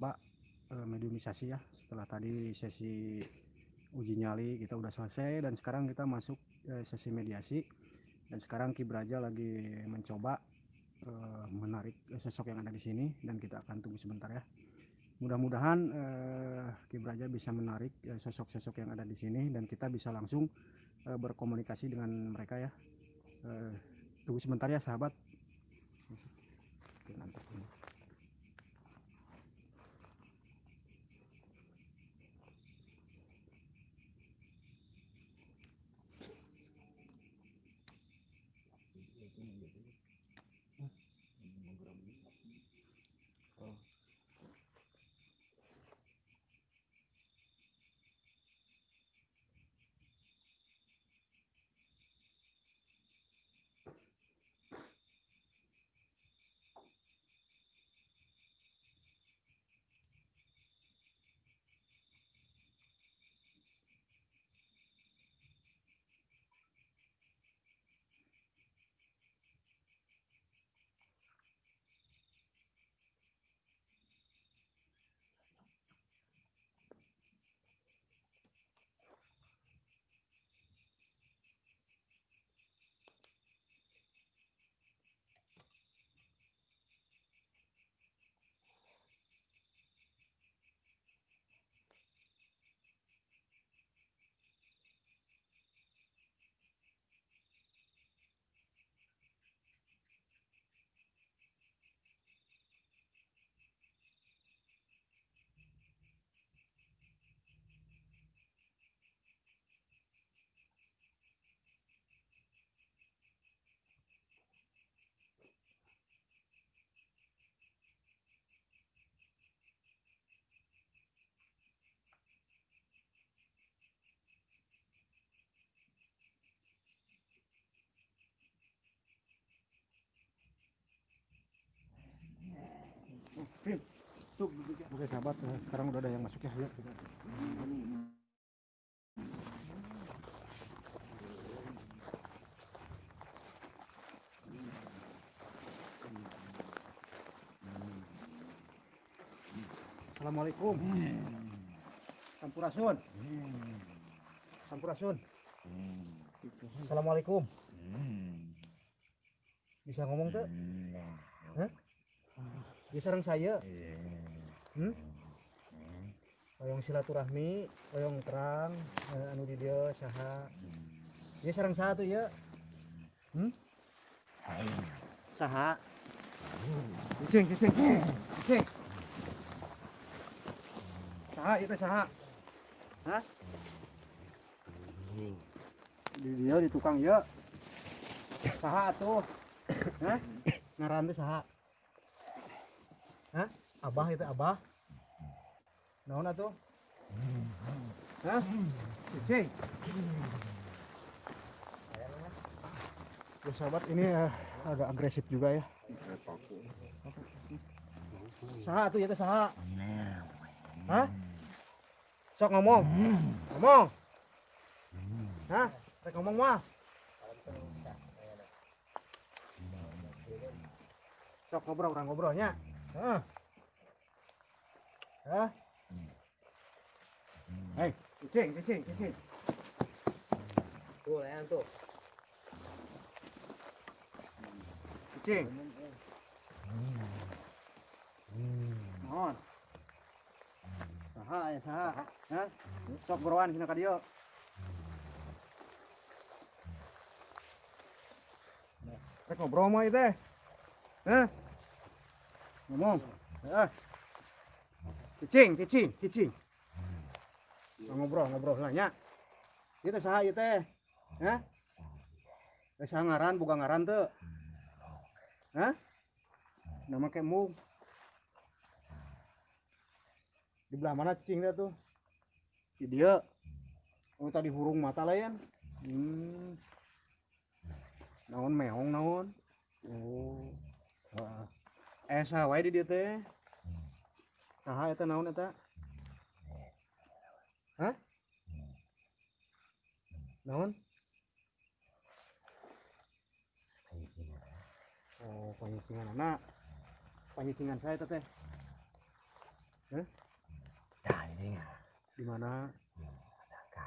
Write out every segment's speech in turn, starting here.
Mbak eh, mediumisasi ya. Setelah tadi sesi uji nyali kita udah selesai dan sekarang kita masuk eh, sesi mediasi. Dan sekarang Ki Braja lagi mencoba eh, menarik sosok yang ada di sini dan kita akan tunggu sebentar ya. Mudah-mudahan eh, Ki Braja bisa menarik eh, sosok-sosok yang ada di sini dan kita bisa langsung eh, berkomunikasi dengan mereka ya. Eh, tunggu sebentar ya sahabat Oke sahabat, eh, sekarang udah ada yang masuk ya. Yuk. Assalamualaikum. Sampurasun. Sampurasun. Assalamualaikum. Bisa ngomong tuh? Hah? Dia sarang saya. Hmm? Oyong silaturahmi, oyong terang, eh, anu di dia saha. Dia sarang tuh ya? Hmm? Saha? Cicing, cicing, cicing. Saha itu saha? Hah? Di dia di tukang ya. Saha tuh? Hah? Ngaran tuh saha? Hah? Abah itu abah? Naon atuh? Hah? Cicing. Ya sahabat ini eh, agak agresif juga ya. Saha tuh ya teh saha? Hah? Sok ngomong. Ngomong. Hah? Rek ngomong mah. Sok ngobrol orang ngobrolnya. Hah? Hah? Hei, cicing, cicing, cicing. Tuh, yang tuh. Cicing. Mohon. Saha ya saha. Sok beroan sini ka dieu. Rek ngobrol mah ieu teh. Hah? Ngomong. Heeh. Cicing, cicing, cicing. Ngobrol, ngobrol lah nya. Ieu teh saha ieu teh? Teh saha ngaran, boga ngaran teu? Hah? Nama kemu. Di belah mana cicingnya tuh? Di dia. Oh tadi hurung mata lain. Hmm. Naon meong naon? Oh. Eh saha wae di dieu teh? Saha eta naon eta? Hah? Naon? Oh, panyicingan anak. Panyicingan saya teh. Hah? Nah, ini di mana Sangka.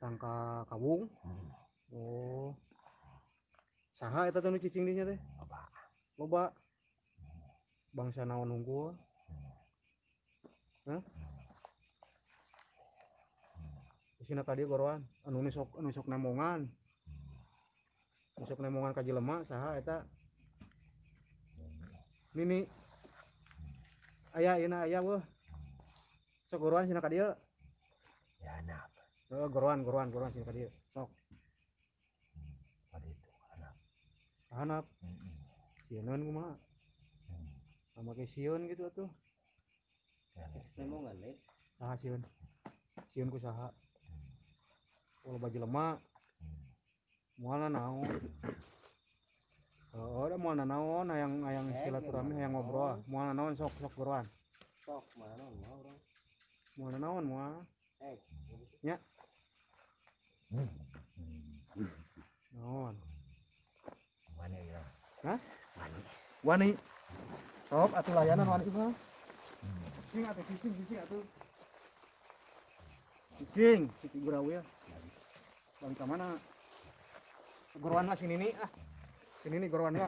sangka kawung Hmm. oh saha eta teh nu cicing dinya teh Coba. loba bangsa naon unggul? Hah? Sina tadi goroan anu nu sok anu sok nemongan sok nemongan ka jelema saha eta? Nini. Aya ina aya weuh sok goroan sina ka dieu? Ya, anak. Heeh, goroan goroan goroan sina ka dieu. Sok. Pada itu, anak. hanap Hmm. sieun kumaha sama ke sieun gitu tuh Ya, nih. Nemongan nih. saha sieun sieun ku saha kalau baju lemak mualna naon Oh, udah mualna naon hayang hayang Eh, silaturahmi hayang ngobrol naon? mualna naon sok sok goroan Sok mana mau orang. mualna naon mual Eh, naon Mana ya? Hah? Mana? wani sok atuh layanan wani mah cicing atuh cicing cicing atuh cicing cicing gurau ya balik ke mana goroan lah sini nih ah sini nih goroan ya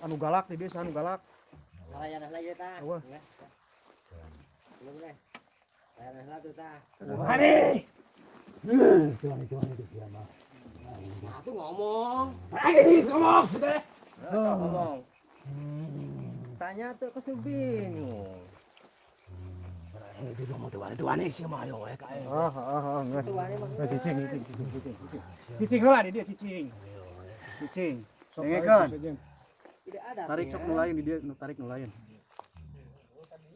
anu galak di desa anu galak layanan lagi ta. Awah. Belum deh. Layanan lah tuh ta. Mana? Tuhan, Tuhan itu dia mah. Aku ngomong. Ini ngomong sudah. Ngomong. Tanya tuh ke bingung. Eh, itu sih yo eh ah ah ah. Eh, cicing lah di dia cicing cicing ada. tarik sok ya. nulain di dia tarik nulain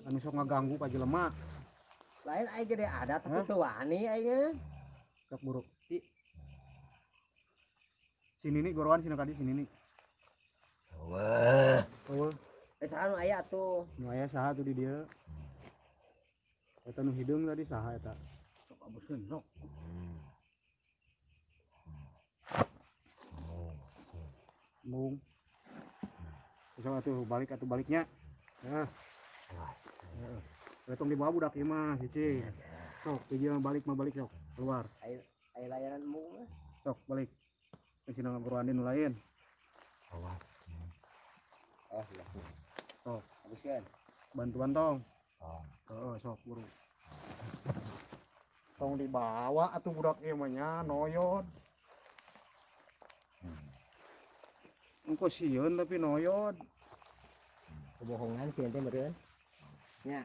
anu sok ngaganggu ka jelema Lain aja deh ada tapi wani aja. sok buruk sini nih goroan sini kadi sini nih Wah. Eh sanu aya tuh. nu aya saha tuh di dia eta nu hidung tadi saha eta. Sok abuskeun sok. mung bisa atuh balik atuh baliknya? Nah. Retong di bawah budak ieu mah cicing sok dia balik mah balik sok. Keluar. Ayo ayo layanan mu mah. sok balik. Ke ngagoroanin nu lain. Wah. Oh, iya. Sok. Abuskeun. bantuan tong Oh. Heeh, sok buru. Tong dibawa atuh budak ieu mah nya noyod. Engko sieun tapi noyod. Kebohongan sih ente meureun. Nya.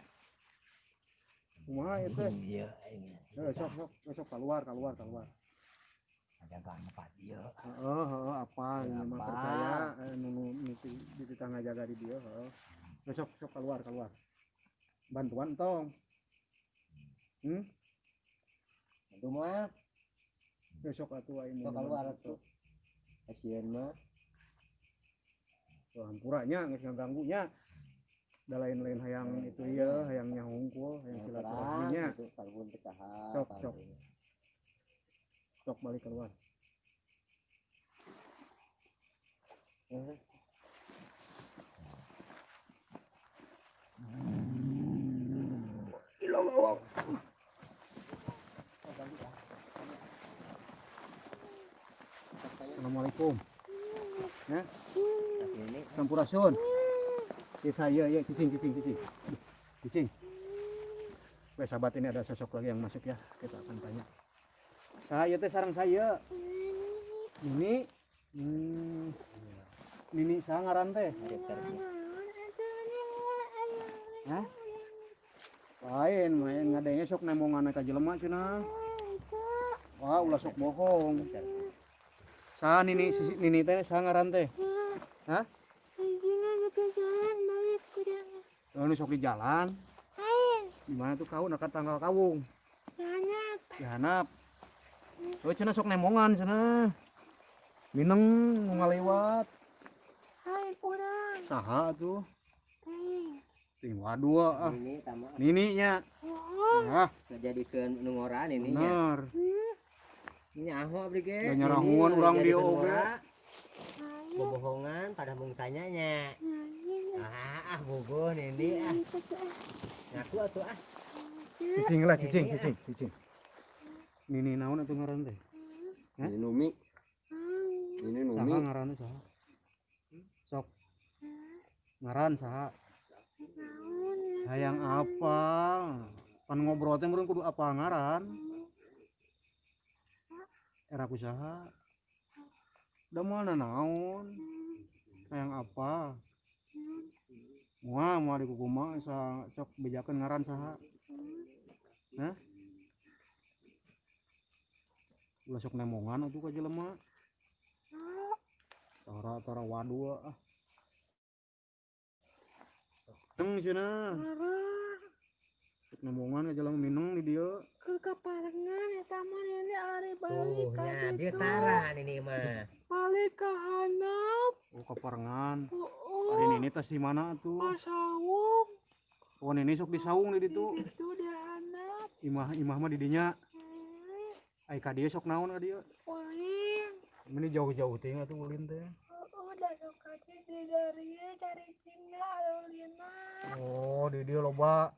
Kumaha ieu teh? Iya, ini. Eh, sok sok sok keluar keluar keluar. Ada kan empat iya. Heeh, heeh apa ini mah Apa? percaya eh, nu nu nu di tetangga jaga di dia heeh. Eh, sok sok keluar keluar. Bantuan tong. Hmm, Itu mah besok atuh aing sok keluar tuh. Kasihan mah. Tuh, hampuranya geus ngaganggunya. Da lain-lain hayang itu ieu, hayang nyahungkul, hayang silaturahminya. Sok, sok. Sok balik keluar. Assalamualaikum. Ya, sampurasun. Ya saya ya cicing cicing cicing. Cicing. Wes sahabat ini ada sosok lagi yang masuk ya. Kita akan tanya. Saya teh sarang saya. Ini hmm, Nini saya ngaran teh. Hah? Lain, main ngadenge sok nemongan ka jelema cenah. Wah, ulah sok bohong. Sa nini si- nini teh sa ngaran teh. Hah? Oh, ini sok di jalan. Di mana tuh kau dekat tanggal kawung? Di hanap. Oh, cenah sok nemongan cenah. Mineng nu ngalewat. Saha tuh? Ting waduh ah. ini tama Nini nya. Ah, ngajadikeun nu ngoran ini nya. bener. Ini aho abdi ge. Nyarahuan urang dia oge. ngora. Bobohongan pada mau tanyanya ah ah bogoh nini ah tuh. ngaku atuh ah cicing lah cicing Ini, ah. cicing cicing nini naon atuh ngaran teh Hah? Ini Numi, Hmm. ini saha Numi. ngaranna saha sok ngaran saha ya? hayang apa pan ngobrol teh kudu apa ngaran era kusaha da mana naon hayang apa Wah, mau di kukuma sa sok bejakeun ngaran saha? Hah? Ulah sok nemongan atuh ka jelema. Tara tara wadu ah. Teng. Sok nemongan ka jelema mineng di dieu. Ke kaparengan eta mah ini ari tuh balik ka nya dia tara nini mah Balik ka handap. Oh kaparengan. Oh, Hari ini tas di mana atuh? ka sawung. Oh ini sok di saung di Di ditu. situ di handap. Imah imah mah di dinya. Hmm. Ai ka dieu sok naon ka dieu? Ulin. Ini jauh-jauh teh atuh ulin teh. Oh, udah suka di dari cari Cina Alina. Oh, di dieu loba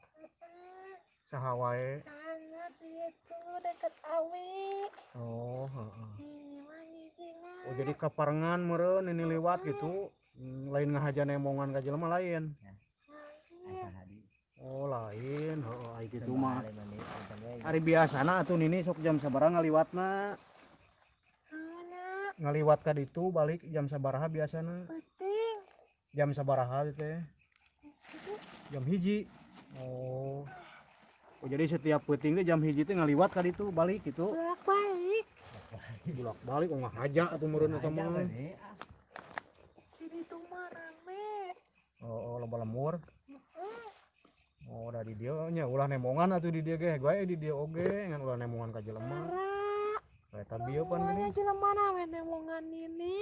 saha wae. Sana itu deket Awi. Oh, heeh. Mah. Oh jadi kaparengan meureun ini liwat gitu. Lain ngahaja nemongan ka jelema lain. Oh, lain. Ai kitu mah. Hari biasana atuh nini sok jam sabaraha ngaliwatna. Mana Ngaliwat ka ditu balik jam sabaraha biasana? penting. Jam sabaraha teh? Jam hiji. Oh. Oh jadi setiap peuting teh jam hiji teh ngaliwat ka ditu balik gitu. Bolak balik. Bulak balik oh ngahaja atuh meureun eta mah. Jadi tuh mah rame. Oh, oh loba lemur. Oh, dari dia nya ulah nemongan atuh di dia ge. Gue di dia oge ngan ulah nemongan ka jelema. Eta bieu pan gini. jelema mana we nemongan ini.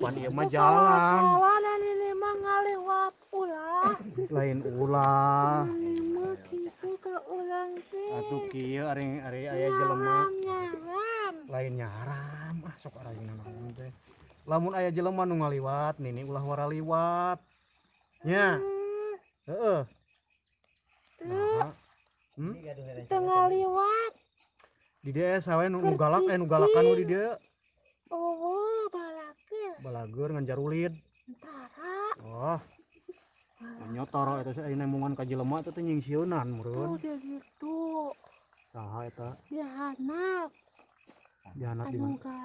Pan ieu mah jalan. salah dan ini mah ngaliwat ulah. Lain ulah. Mah gitu ke ulang teh. Atuh kieu ari ari aya jelema lain nyaram. Ah sok ari naon teh. Lamun aya jelema nu ngaliwat, nini ulah wara liwat. Nya, Hmm, heeh. Nah, Kita ngaliwat. di dia sawe nu, galak eh nu galakan di dia Oh, balakir. balagur ngan jarulid. Tara. Oh. Nyotoro eta aya nemongan ka jelema teh teh nyingsieunan Oh, meureun. udah gitu. Saha eta? Dia hanap. Dihanap di Anu mana?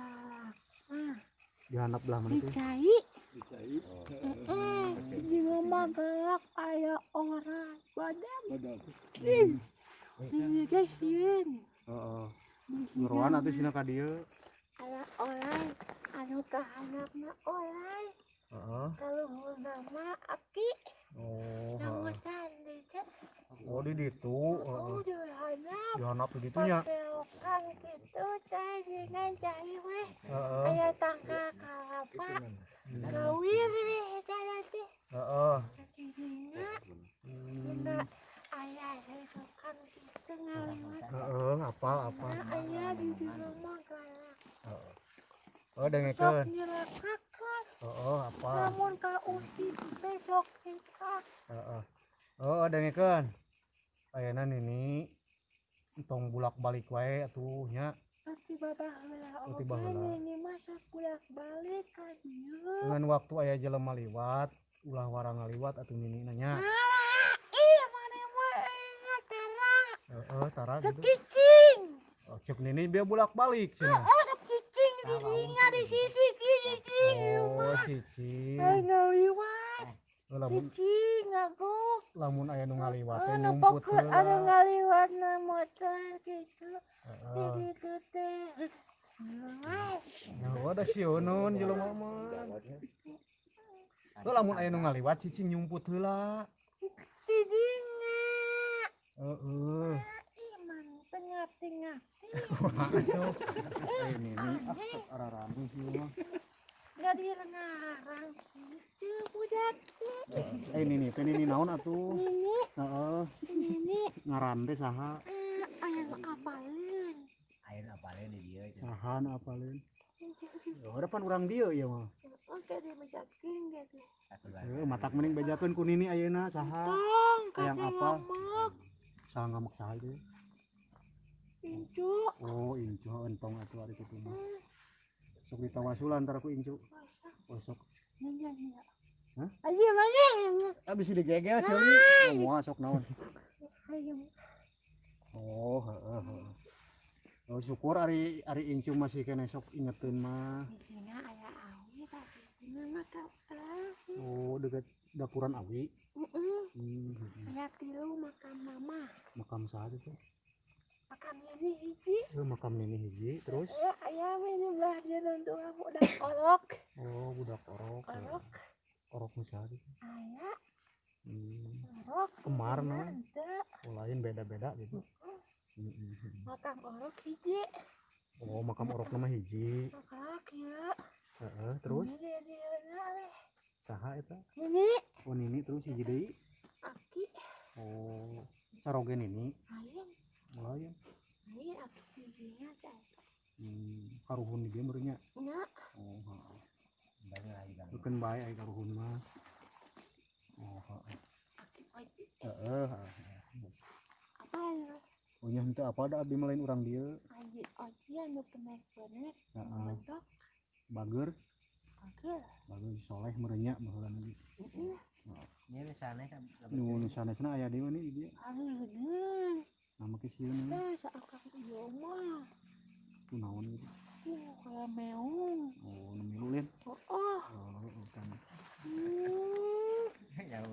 Ah, Dihanap belah mana tuh? dicai. Di rumah galak orang badam. Ih. Ini guys, yin. Heeh. Nuruan atuh sina ka dieu. Aya orang anu kahanapna orang. Heeh. Kalau mau nama aki, Oh, nama teh. Oh di ditu, heeh. Oh, dia hanap. Dihanap di ditu nya. Gitu, cai dengan cai weh. Heeh. Aya tangka kalapa. Gawir weh, cara teh. Heeh. Jadinya, Hmm. Dina aya tukang ngaliwat. Heeh, apa apa. Aya di di rumah galak. Oh dengekeun apa? Namun ka usi kita. Heeh. Oh dengekeun. Ayeuna nini tong bulak balik wae atuh nya. Pasti bapak heula oge baheula. ini masak bolak balik ka dieu. Dengan waktu aya jelema liwat, ulah wara ngaliwat atuh nini nanya. Ah, iya mana mah ingat tara. Heeh, tara gitu. Kicing. Oh, cek nini dia bulak balik cenah. Oh, kicing di singa di sisi kiri kiri. Oh, cicing. Ay ngaliwat. Oh, lamun aku. lamun aya nu ngaliwat teh Oh, nyumput nepok ada heula. ngaliwat na motor gitu. Heeh. Jadi itu teh. Nah, ada sionon jelema mah. Oh, lamun aya nu ngaliwat cicing nyumput heula. Tidingna. Heeh. Tengah-tengah. Eh nini ah sok ararami sih mah. Gak direngarang gitu budak teh. Eh nini teh nini naon atuh? Ini, Heeh. ini, Ngaran teh saha? eh, ayam kapalin. air apa lain di dia itu sahan apa lain oh depan orang dia ya mah Oke, dia mencaking dia tuh. satu lagi Eh, matak mending bejakeun ku nini ayeuna saha kakek apa? saha ngamak saha itu Incu. oh incu entong atuh ari kitu mah sok ditawasulan antara ku incu oh sok Nanya, nanya. Hah? Mana yang abis digegel ceuli mau sok naon oh heeh heeh Oh, syukur ari ari incu masih kena sok ingetin mah. Oh, dekat dapuran awi. Mm-mm. Hmm, hmm. Ayah tilu makam mama. makam saha tuh? Makamnya nih hiji. Eh, makam nini hiji terus. Eh, ayah ini untuk aku udah kolok. Oh, budak orok. Orok saha tuh? Ayah, Hmm. kolok. Kemar, nah. Oh, lain beda-beda gitu. Hmm. Makam kolok hiji. Oh, makam orok nama hiji. Kolok ya. Heeh, terus Ini saha eta? Ini Oh, nini terus hiji deui. aki. Oh, saroge nini. Ayah, Lain. ini aki hijinya saya. Hmm, karuhun di dia meureunnya. Nak, Oh, Bukan baik ai karuhun mah. Oh, heeh. Apa ya? Oh, nya henteu apa da abdi mah lain urang dieu. Aji oji anu penek-penek. Heeh. Bentok. Bager, Soleh meureunnya baheula lagi. ini di sana Nu nu sanesna aya deui nih di dieu. Aleuneun. Nama ke sieun Teh seakan ieu mah. tu naon gitu. Ieu kayak meong. Oh, nu milu lain. Oh, oh. Oh, kan. Ya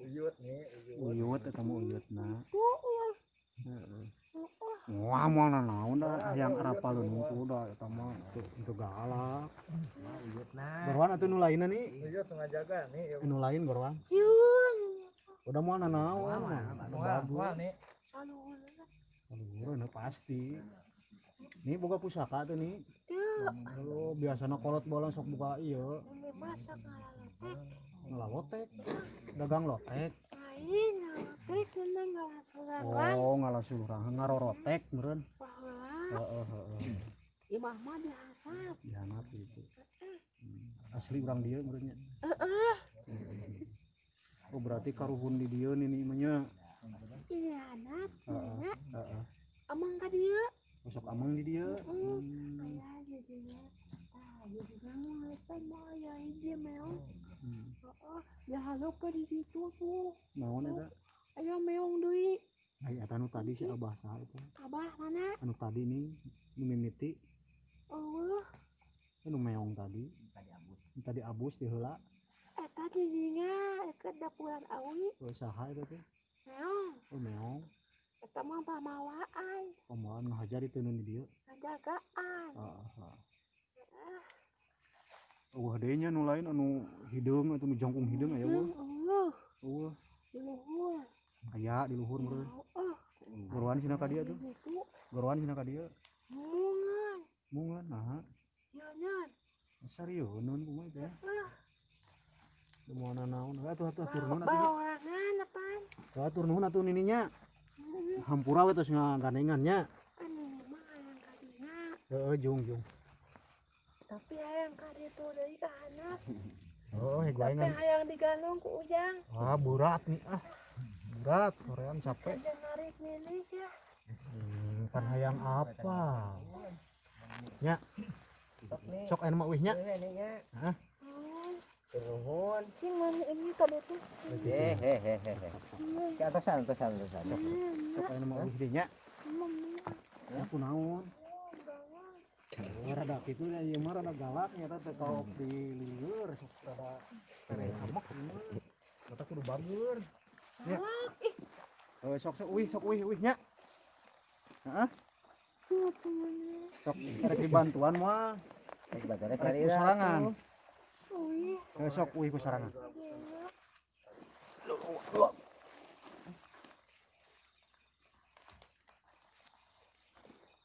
Uyut nih, Uyut eta mah uyutna. Oh, oh. Oh, oh. Wah, mau naon da hayang arapaleun ku da eta mah teu galak. nah Gorwan atuh nu lainna nih. uyut tengah jaga nih. Ya, Nu lain gorwan. Yun. Udah mau nanaon. wah, wah nih. Aduh, pasti. Ini boga pusaka tuh nih. Teu. Oh, biasana kolot bola sok buka Ini masak ngalawotek. Dagang lotek. Lain ngalatek ini ngalasurang. Oh, ngalasurang ngarorotek meureun. Heeh, heeh. imah mah dihasap. Dihanap gitu. Hmm. Asli urang dieu meureunnya. Heeh. Oh, berarti karuhun di dieu nih mah nya. Iya, anak. Heeh, heeh. Amang ka dieu. Sok amang di meong. Hmm. Heeh. Ya haleup ke di situ tuh. Naon eta? Aya meong deui. Ai eta nu tadi si Abah saha eta? Abah mana? Anu tadi nih nu mimiti, Oh, anu meong tadi. Tadi abus di heula. eta didinya deket dapuran awi. Oh, saha eta teh? Meong. Oh, meong. Eta mah pamawaan. Pemawaan ngahajar itu nu di dieu. Penjagaan. Heeh. heeh. Wah, deui nya nu lain anu hideung atau nu jongkung hideung aya weuh. Uh, Weuh, di luhur. aya di luhur meureun. Oh, Gorwan cenah ka dieu tuh. itu Gorwan cenah ka dieu. mungan. Mungan nah. Ya, nyan. Serius nun kumaha teh? Ah, Mau naon? Atuh atuh atur nuhun atuh. bawarangan apaan? Atuh nuhun atuh nininya. Hampura we tos ngagandengannya. Anu mah hayang kadinya. Heeh, jung jung. Tapi hayang kadi itu dari anak. Oh, Tapi hegoengan. hayang digantung ku ujang. Ah, berat nih ah. Berat, korean capek. Narik nilik ya. Hmm, kan hayang apa? Nya. Sok anu mah wih nya. ya Hah? Turun Yang mana ini tadi tuh? hehehe ke atasan atasan atasan nya. Emang nih. Aku naon? Rada kitu nya ieu mah rada galak nya teh kalau di lieur sok rada ieu mah. Eta kudu bager. Ya. Oh, sok sok wih sok wih wih nya. Heeh, ini? sok rek dibantuan mah. Rek cari ku sarangan. Oh, iya. Eh, sok wih ku sarangan. Gila.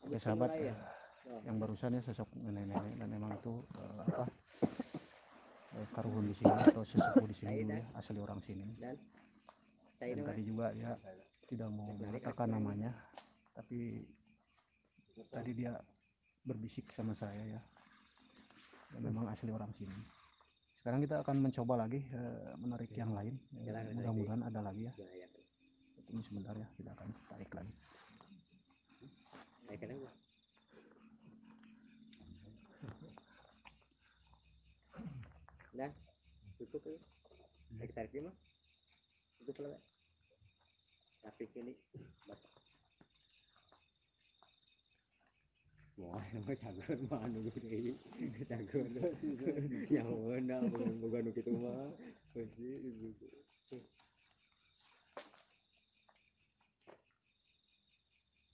Oke sahabat yang barusan ya sosok nenek-nenek dan emang itu eh, apa eh, karuhun di sini atau sesepuh di sini ya, asli orang sini dan tadi juga dia tidak mau mengatakan namanya tapi tadi dia berbisik sama saya ya Dan memang asli orang sini sekarang kita akan mencoba lagi eh, menarik yang lain. Eh, mudah-mudahan ada lagi ya. Ini sebentar ya kita akan tarik lagi. Dah, cukup ya. Tarik dia mah. Cukup lah. Tapi ini bapak. Wah, emang cagur mana gitu ini? Cagur. Yang mana bukan bukan gitu mah. Pasti itu.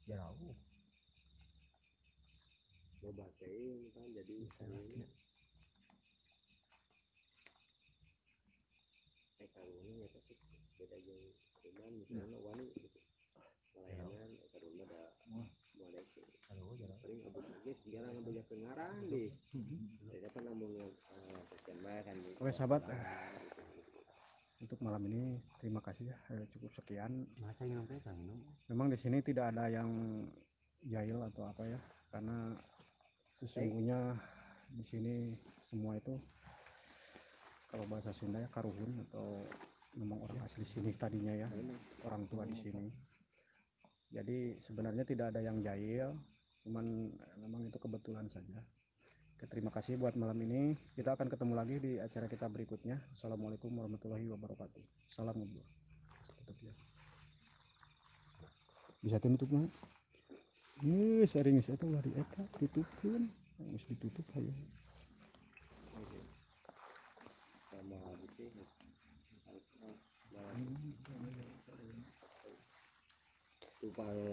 Jauh. Mau batein kan jadi ini. Eh kalau ini ya tapi beda jeung cuman misalnya wani gitu. Pelayanan ke rumah ada mulai ke Aduh, jauh. Paling abis lagi jarang ngambil ke ngarang deh. Jadi apa sekian banyak kan oke sahabat. Eh, untuk malam ini terima kasih ya. Eh, cukup sekian. Masa yang sampai minum. memang di sini tidak ada yang jahil atau apa ya karena sesungguhnya di sini semua itu kalau bahasa Sunda ya karuhun atau memang orang asli sini tadinya ya orang tua di sini. Jadi sebenarnya tidak ada yang jahil cuman eh, memang itu kebetulan saja terima kasih buat malam ini kita akan ketemu lagi di acara kita berikutnya assalamualaikum warahmatullahi wabarakatuh salam ngobrol Tutup ya. bisa tutup mah Iya, sering saya tuh lari eka tutupin, harus ditutup ayo. sama